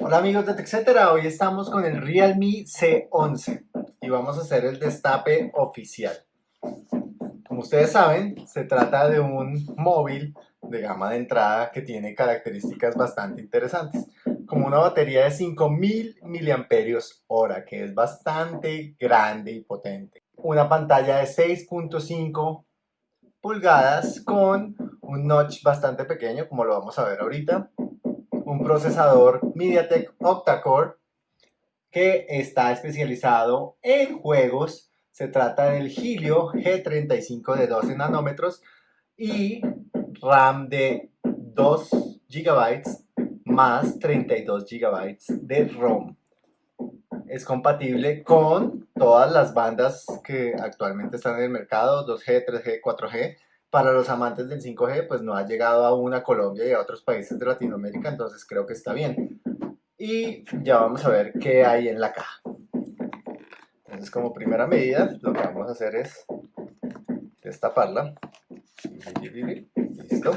Hola amigos de TechCetera, hoy estamos con el Realme C11 y vamos a hacer el destape oficial. Como ustedes saben, se trata de un móvil de gama de entrada que tiene características bastante interesantes, como una batería de 5000 mAh, que es bastante grande y potente. Una pantalla de 6.5 pulgadas con un notch bastante pequeño, como lo vamos a ver ahorita, un procesador MediaTek Octa-Core que está especializado en juegos. Se trata del Helio G35 de 12 nanómetros y RAM de 2 GB más 32 GB de ROM. Es compatible con todas las bandas que actualmente están en el mercado, 2G, 3G, 4G, para los amantes del 5G, pues no ha llegado aún a Colombia y a otros países de Latinoamérica, entonces creo que está bien. Y ya vamos a ver qué hay en la caja. Entonces, como primera medida, lo que vamos a hacer es destaparla. Listo.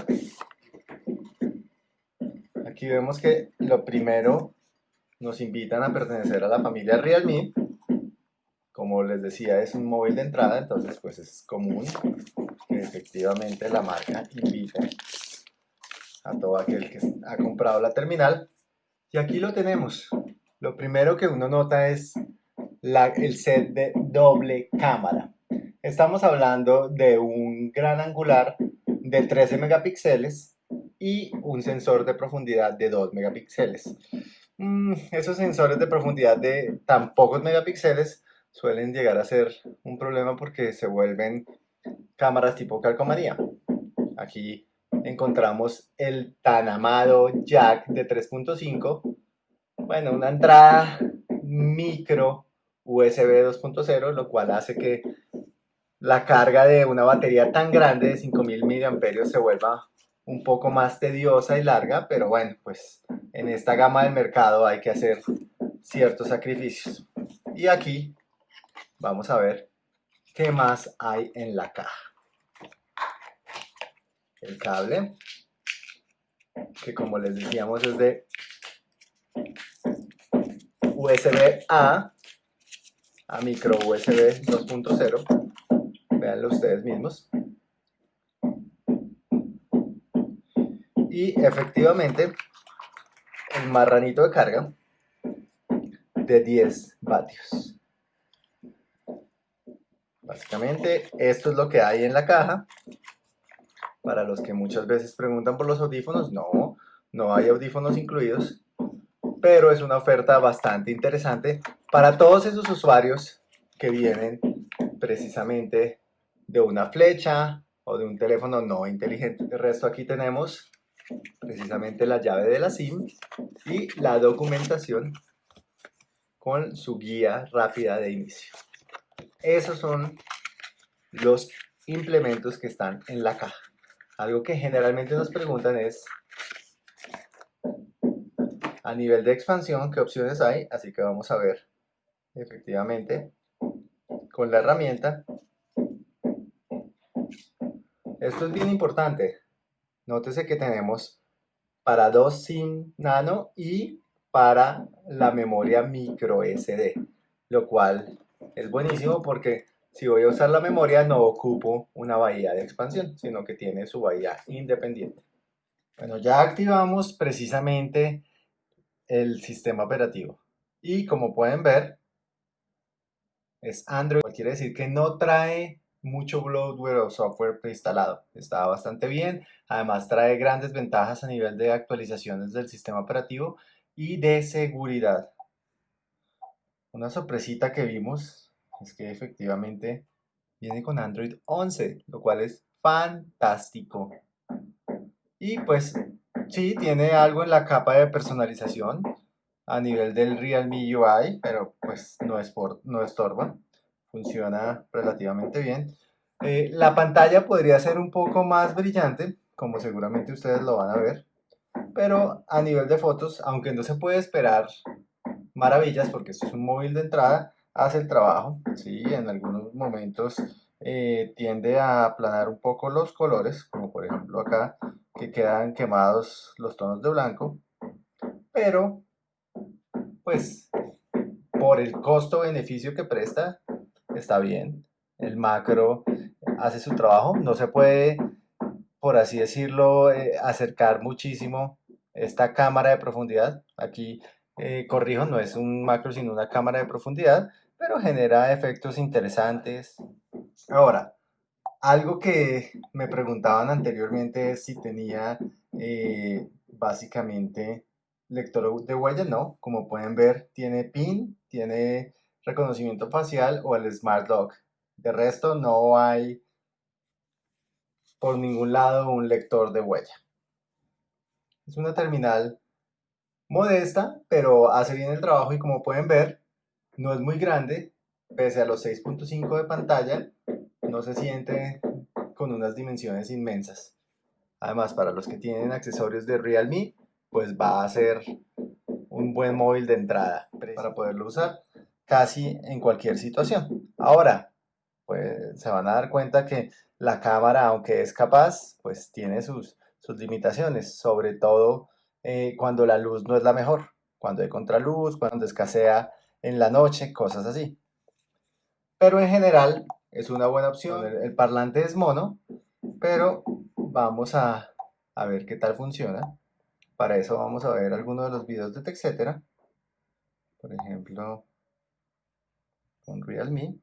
Aquí vemos que lo primero nos invitan a pertenecer a la familia Realme. Como les decía, es un móvil de entrada, entonces pues es común efectivamente la marca invita a todo aquel que ha comprado la terminal. Y aquí lo tenemos. Lo primero que uno nota es la, el set de doble cámara. Estamos hablando de un gran angular de 13 megapíxeles y un sensor de profundidad de 2 megapíxeles. Mm, esos sensores de profundidad de tan pocos megapíxeles suelen llegar a ser un problema porque se vuelven cámaras tipo calcomanía. Aquí encontramos el tan amado jack de 3.5. Bueno, una entrada micro USB 2.0, lo cual hace que la carga de una batería tan grande de 5000 mAh se vuelva un poco más tediosa y larga, pero bueno, pues en esta gama del mercado hay que hacer ciertos sacrificios. Y aquí vamos a ver qué más hay en la caja el cable, que como les decíamos es de USB A a micro USB 2.0. Veanlo ustedes mismos. Y efectivamente, el marranito de carga de 10 vatios. Básicamente, esto es lo que hay en la caja. Para los que muchas veces preguntan por los audífonos, no, no hay audífonos incluidos, pero es una oferta bastante interesante para todos esos usuarios que vienen precisamente de una flecha o de un teléfono no inteligente. De resto aquí tenemos precisamente la llave de la SIM y la documentación con su guía rápida de inicio. Esos son los implementos que están en la caja. Algo que generalmente nos preguntan es a nivel de expansión, ¿qué opciones hay? Así que vamos a ver efectivamente con la herramienta. Esto es bien importante. Nótese que tenemos para dos SIM nano y para la memoria micro SD, lo cual es buenísimo porque si voy a usar la memoria no ocupo una bahía de expansión, sino que tiene su bahía independiente. Bueno, ya activamos precisamente el sistema operativo. Y como pueden ver, es Android. Quiere decir que no trae mucho bloatware o software preinstalado. Está bastante bien. Además trae grandes ventajas a nivel de actualizaciones del sistema operativo y de seguridad. Una sorpresita que vimos es que efectivamente viene con Android 11, lo cual es fantástico. Y pues sí, tiene algo en la capa de personalización a nivel del Realme UI, pero pues no, es por, no estorba, funciona relativamente bien. Eh, la pantalla podría ser un poco más brillante, como seguramente ustedes lo van a ver, pero a nivel de fotos, aunque no se puede esperar maravillas porque esto es un móvil de entrada, hace el trabajo, ¿sí? En algunos momentos eh, tiende a aplanar un poco los colores, como por ejemplo acá, que quedan quemados los tonos de blanco, pero pues por el costo-beneficio que presta, está bien. El macro hace su trabajo, no se puede, por así decirlo, eh, acercar muchísimo esta cámara de profundidad. Aquí, eh, corrijo, no es un macro, sino una cámara de profundidad, pero genera efectos interesantes. Ahora, algo que me preguntaban anteriormente es si tenía eh, básicamente lector de huella, no. Como pueden ver, tiene PIN, tiene reconocimiento facial o el Smart Lock. De resto, no hay por ningún lado un lector de huella. Es una terminal modesta, pero hace bien el trabajo y como pueden ver, no es muy grande, pese a los 6.5 de pantalla, no se siente con unas dimensiones inmensas. Además, para los que tienen accesorios de Realme, pues va a ser un buen móvil de entrada para poderlo usar casi en cualquier situación. Ahora, pues se van a dar cuenta que la cámara, aunque es capaz, pues tiene sus, sus limitaciones, sobre todo eh, cuando la luz no es la mejor, cuando hay contraluz, cuando escasea en la noche, cosas así. Pero en general es una buena opción. El, parlante es mono, pero vamos a, a, ver qué tal funciona. Para eso vamos a ver algunos de los videos de TechCetera. Por ejemplo, con Realme.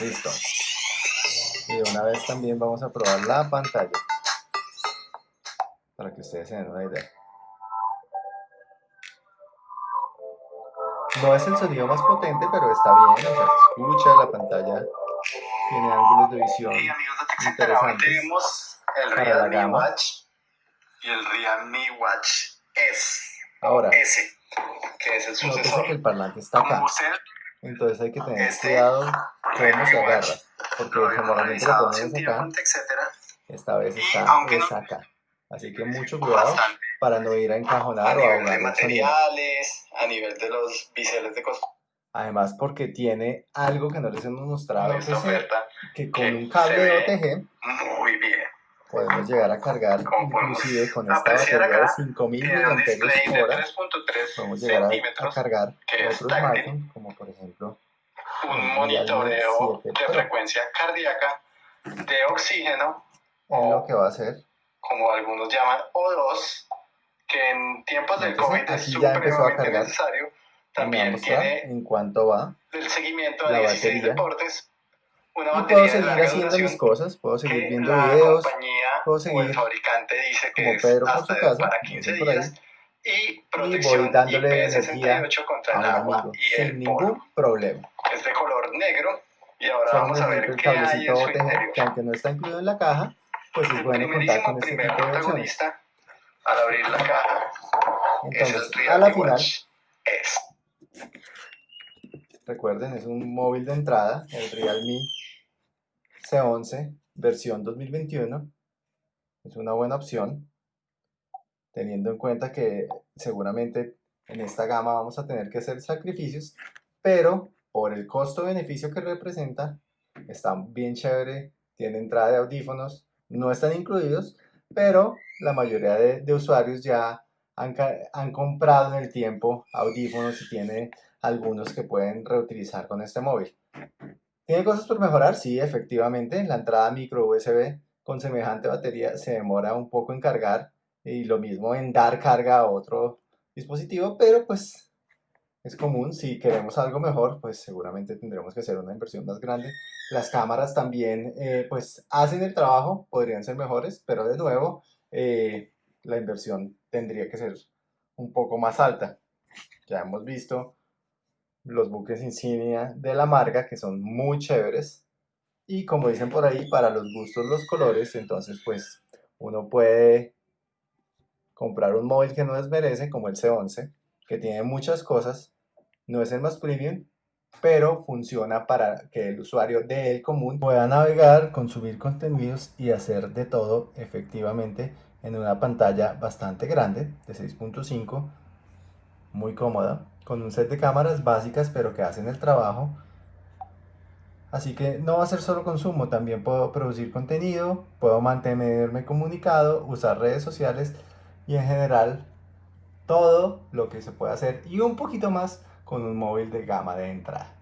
Listo. Y de una vez también vamos a probar la pantalla para que ustedes se den una idea. No es el sonido más potente, pero está bien, o sea, se escucha, la pantalla tiene ángulos de visión hey, amigos de interesantes. tenemos el Realme Watch y el Realme Watch S. Ahora, S, que es el sucesor. que el parlante está acá. Entonces hay que tener este, cuidado cómo se agarra, porque generalmente lo ponemos acá, esta vez está, es acá. Así que mucho cuidado para no ir a encajonar a o a ahogar de materiales, a nivel de los biseles de costura. Además porque tiene algo que no les hemos mostrado, que, que con un cable de OTG. Podemos llegar a cargar inclusive con esta batería de 5000 mAh podemos llegar a, cargar otros smartphones como por ejemplo un monitoreo de frecuencia cardíaca de oxígeno en lo que va a hacer. como algunos llaman O2 que en tiempos del COVID es supremamente necesario. También tiene en cuanto va el seguimiento de la 16 batería. deportes una y puedo seguir haciendo mis cosas, puedo seguir viendo videos, puedo seguir o el fabricante dice que como Pedro es por su casa, para 15 días y, y voy dándole energía contra el agua y sin el ningún problema. Es de color negro y ahora Solo vamos a ver el qué hay en su interior. que aunque no está incluido en la caja, pues es El bueno contar con este primer tipo de protagonista al abrir la caja es Entonces, el a la final, Watch S. recuerden, es un móvil de entrada, el Realme C11 versión 2021. Es una buena opción, teniendo en cuenta que seguramente en esta gama vamos a tener que hacer sacrificios, pero por el costo-beneficio que representa, está bien chévere, tiene entrada de audífonos, no están incluidos, pero la mayoría de, usuarios ya han, han comprado en el tiempo audífonos y tiene algunos que pueden reutilizar con este móvil. ¿Tiene cosas por mejorar? Sí, efectivamente. La entrada micro USB con semejante batería se demora un poco en cargar y lo mismo en dar carga a otro dispositivo, pero pues es común. Si queremos algo mejor, pues seguramente tendremos que hacer una inversión más grande. Las cámaras también eh, pues hacen el trabajo, podrían ser mejores, pero de nuevo eh, la inversión tendría que ser un poco más alta. Ya hemos visto los buques insignia de la marca que son muy chéveres. Y como dicen por ahí para los gustos los colores entonces pues uno puede comprar un móvil que no desmerece como el C11 que tiene muchas cosas. No es el más premium pero funciona para que el usuario de el común pueda navegar, consumir contenidos y hacer de todo efectivamente en una pantalla bastante grande de 6.5 muy cómoda, con un set de cámaras básicas pero que hacen el trabajo. Así que no va a ser solo consumo, también puedo producir contenido, puedo mantenerme comunicado, usar redes sociales y en general todo lo que se puede hacer y un poquito más con un móvil de gama de entrada.